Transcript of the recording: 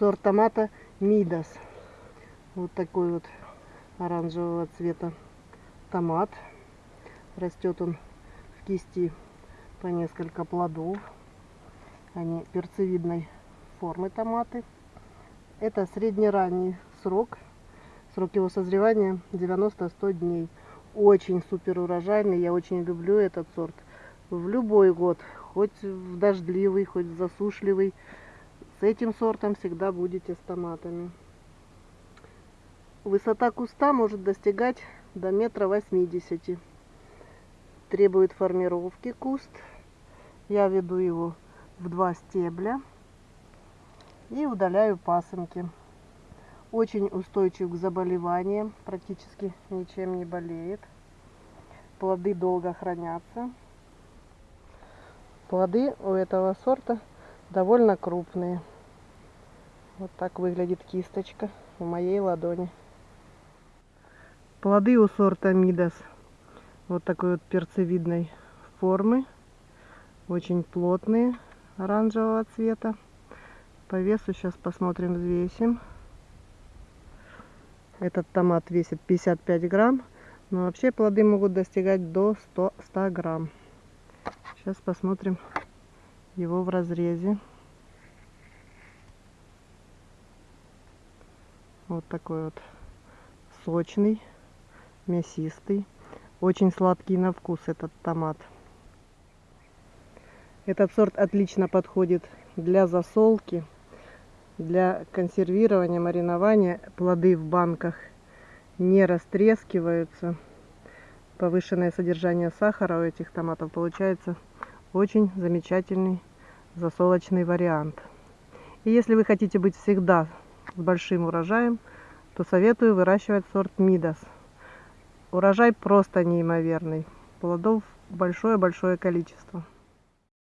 сорт томата Мидас. Вот такой вот оранжевого цвета томат. Растет он в кисти по несколько плодов. Они перцевидной формы томаты. Это среднеранний срок. Срок его созревания 90-100 дней. Очень супер урожайный. Я очень люблю этот сорт. В любой год, хоть в дождливый, хоть в засушливый, с этим сортом всегда будете с томатами. Высота куста может достигать до метра восьмидесяти. Требует формировки куст. Я веду его в два стебля и удаляю пасынки. Очень устойчив к заболеваниям, практически ничем не болеет. Плоды долго хранятся. Плоды у этого сорта довольно крупные. Вот так выглядит кисточка в моей ладони. Плоды у сорта Мидас вот такой вот перцевидной формы. Очень плотные, оранжевого цвета. По весу сейчас посмотрим, взвесим. Этот томат весит 55 грамм. Но вообще плоды могут достигать до 100, 100 грамм. Сейчас посмотрим его в разрезе. Вот такой вот сочный, мясистый. Очень сладкий на вкус этот томат. Этот сорт отлично подходит для засолки, для консервирования, маринования. Плоды в банках не растрескиваются. Повышенное содержание сахара у этих томатов получается очень замечательный засолочный вариант. И если вы хотите быть всегда с большим урожаем, то советую выращивать сорт Мидас. Урожай просто неимоверный. Плодов большое-большое количество.